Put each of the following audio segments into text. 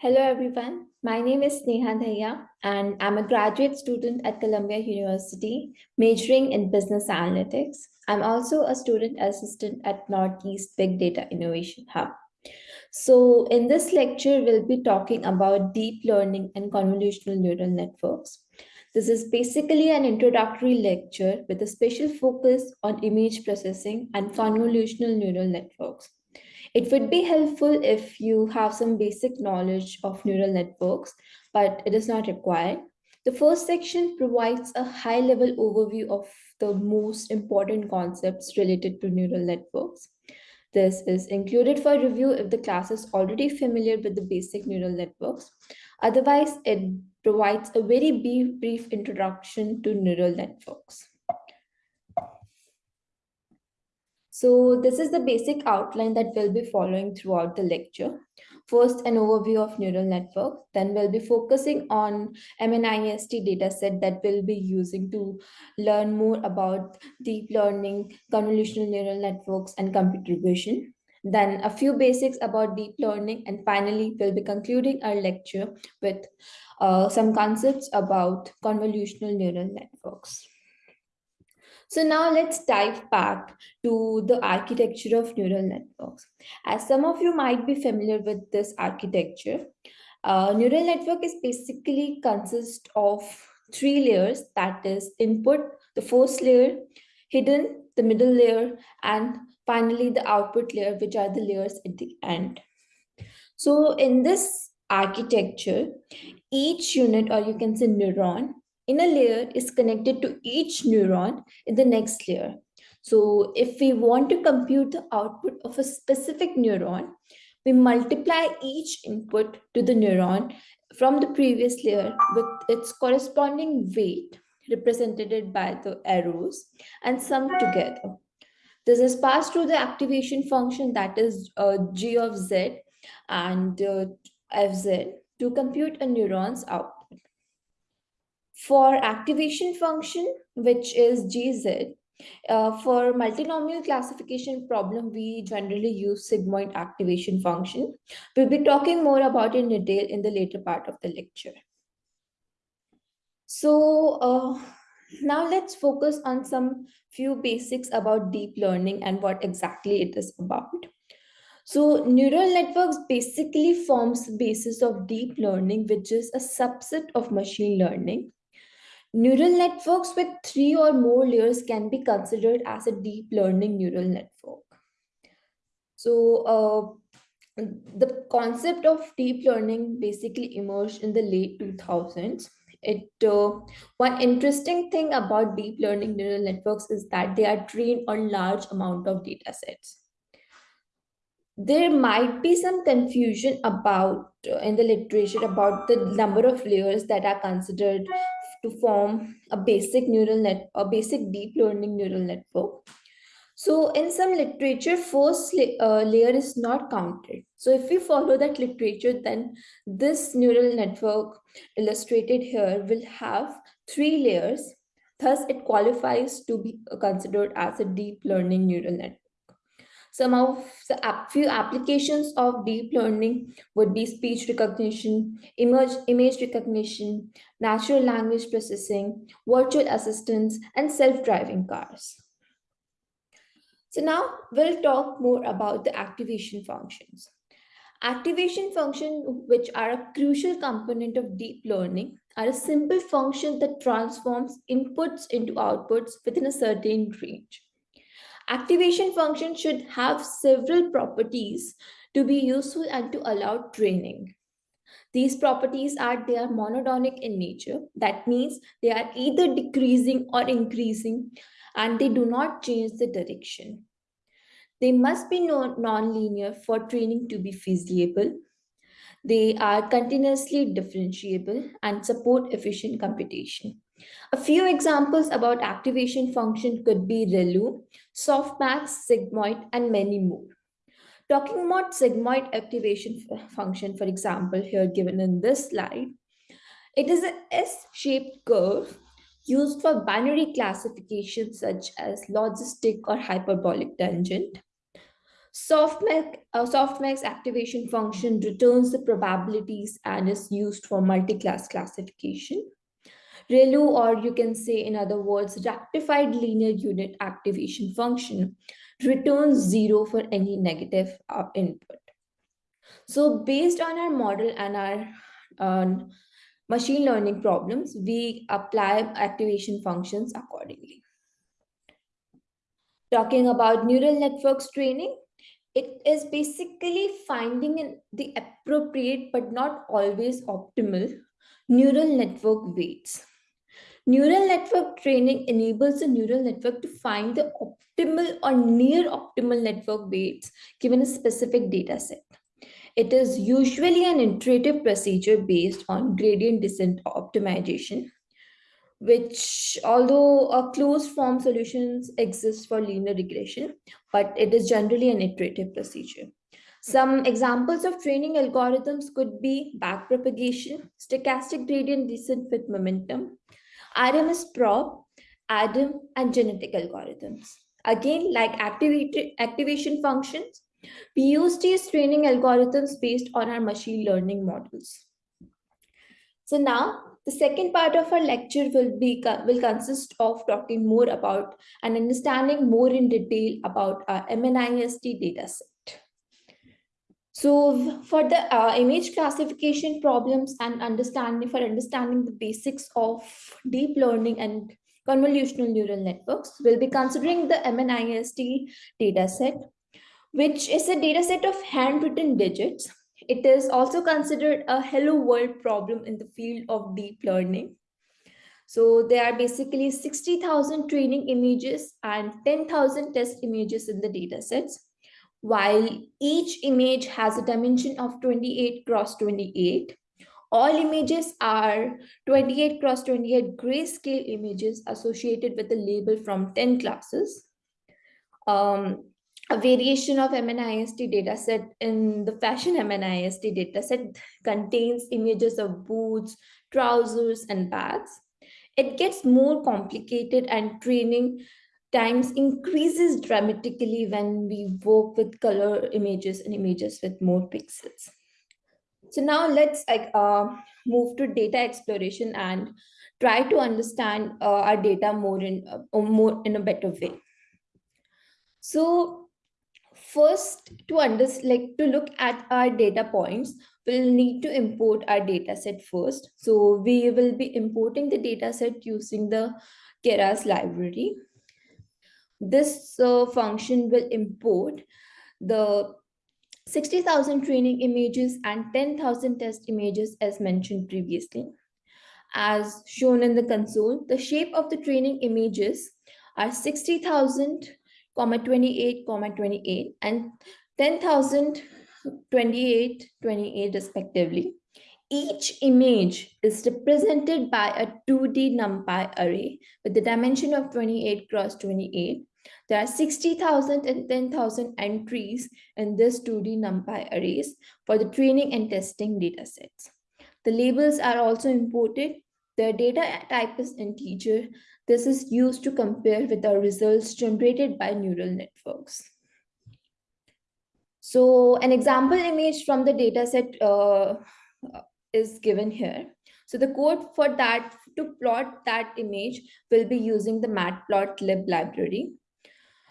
Hello, everyone. My name is Sneha Dhaya, and I'm a graduate student at Columbia University, majoring in business analytics. I'm also a student assistant at Northeast Big Data Innovation Hub. So in this lecture, we'll be talking about deep learning and convolutional neural networks. This is basically an introductory lecture with a special focus on image processing and convolutional neural networks. It would be helpful if you have some basic knowledge of neural networks, but it is not required. The first section provides a high-level overview of the most important concepts related to neural networks. This is included for review if the class is already familiar with the basic neural networks. Otherwise, it provides a very brief, brief introduction to neural networks. So this is the basic outline that we'll be following throughout the lecture. First, an overview of neural network. Then we'll be focusing on MNIST dataset that we'll be using to learn more about deep learning, convolutional neural networks, and computer vision. Then a few basics about deep learning. And finally, we'll be concluding our lecture with uh, some concepts about convolutional neural networks. So now let's dive back to the architecture of neural networks. As some of you might be familiar with this architecture, uh, neural network is basically consists of three layers, that is input, the first layer, hidden, the middle layer, and finally the output layer, which are the layers at the end. So in this architecture, each unit, or you can say neuron, in a layer is connected to each neuron in the next layer. So if we want to compute the output of a specific neuron, we multiply each input to the neuron from the previous layer with its corresponding weight represented by the arrows and sum together. This is passed through the activation function that is uh, g of z and uh, fz to compute a neuron's output. For activation function, which is GZ, uh, for multinomial classification problem, we generally use sigmoid activation function. We'll be talking more about in detail in the later part of the lecture. So uh, now let's focus on some few basics about deep learning and what exactly it is about. So neural networks basically forms the basis of deep learning, which is a subset of machine learning. Neural networks with three or more layers can be considered as a deep learning neural network. So uh, the concept of deep learning basically emerged in the late 2000s. It uh, one interesting thing about deep learning neural networks is that they are trained on large amount of data sets. There might be some confusion about uh, in the literature about the number of layers that are considered to form a basic neural net, a basic deep learning neural network. So in some literature, first uh, layer is not counted. So if we follow that literature, then this neural network illustrated here will have three layers. Thus, it qualifies to be considered as a deep learning neural network. Some of the few applications of deep learning would be speech recognition, image, image recognition, natural language processing, virtual assistants, and self-driving cars. So now we'll talk more about the activation functions. Activation functions, which are a crucial component of deep learning, are a simple function that transforms inputs into outputs within a certain range. Activation function should have several properties to be useful and to allow training. These properties are they are monotonic in nature. That means they are either decreasing or increasing and they do not change the direction. They must be non-linear for training to be feasible. They are continuously differentiable and support efficient computation. A few examples about activation function could be ReLU, softmax, sigmoid, and many more. Talking about sigmoid activation function, for example, here given in this slide, it is a S-shaped curve used for binary classification such as logistic or hyperbolic tangent. Softmax, uh, softmax activation function returns the probabilities and is used for multi-class classification. ReLU, or you can say in other words, rectified linear unit activation function returns zero for any negative uh, input. So based on our model and our uh, machine learning problems, we apply activation functions accordingly. Talking about neural networks training, it is basically finding the appropriate but not always optimal neural network weights. Neural network training enables the neural network to find the optimal or near optimal network weights given a specific data set. It is usually an iterative procedure based on gradient descent optimization, which although a closed form solutions exist for linear regression, but it is generally an iterative procedure. Some examples of training algorithms could be backpropagation, stochastic gradient descent with momentum, RMSprop, ADAM, and genetic algorithms. Again, like activation functions, we use these training algorithms based on our machine learning models. So now the second part of our lecture will be will consist of talking more about and understanding more in detail about our MNIST dataset. So for the uh, image classification problems and understanding for understanding the basics of deep learning and convolutional neural networks, we'll be considering the MNIST dataset which is a dataset of handwritten digits. It is also considered a hello world problem in the field of deep learning. So there are basically 60,000 training images and 10,000 test images in the datasets, while each image has a dimension of 28 cross 28. All images are 28 cross 28 grayscale images associated with a label from 10 classes. Um, a variation of MNIST dataset in the fashion MNIST dataset contains images of boots, trousers, and bags. It gets more complicated and training times increases dramatically when we work with color images and images with more pixels. So now let's like uh, move to data exploration and try to understand uh, our data more in uh, more in a better way. So first to understand like to look at our data points we'll need to import our data set first so we will be importing the data set using the keras library this uh, function will import the 60,000 training images and 10,000 test images as mentioned previously. As shown in the console, the shape of the training images are 60,000 comma 28 comma 28 and 10,000 28 28 respectively each image is represented by a 2d numpy array with the dimension of 28 cross 28 there are 60,000 and 10,000 entries in this 2d numpy arrays for the training and testing data sets the labels are also imported. The data type is integer. This is used to compare with the results generated by neural networks. So an example image from the dataset uh, is given here. So the code for that to plot that image will be using the matplotlib library.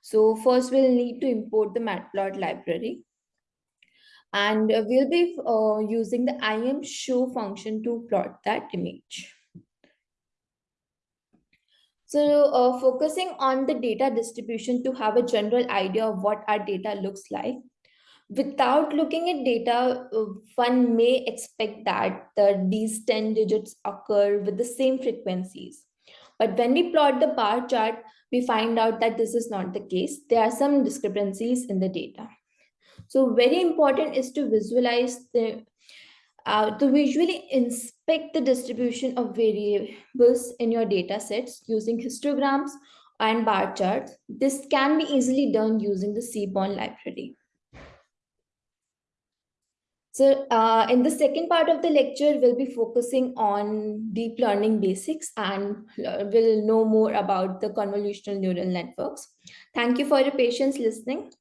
So first we'll need to import the matplot library. And we'll be uh, using the im show function to plot that image. So uh, focusing on the data distribution to have a general idea of what our data looks like. Without looking at data, uh, one may expect that the, these 10 digits occur with the same frequencies. But when we plot the bar chart, we find out that this is not the case. There are some discrepancies in the data. So very important is to visualize the uh, to visually inspect the distribution of variables in your data sets using histograms and bar charts. This can be easily done using the Seaborn library. So uh, in the second part of the lecture, we'll be focusing on deep learning basics and we'll know more about the convolutional neural networks. Thank you for your patience listening.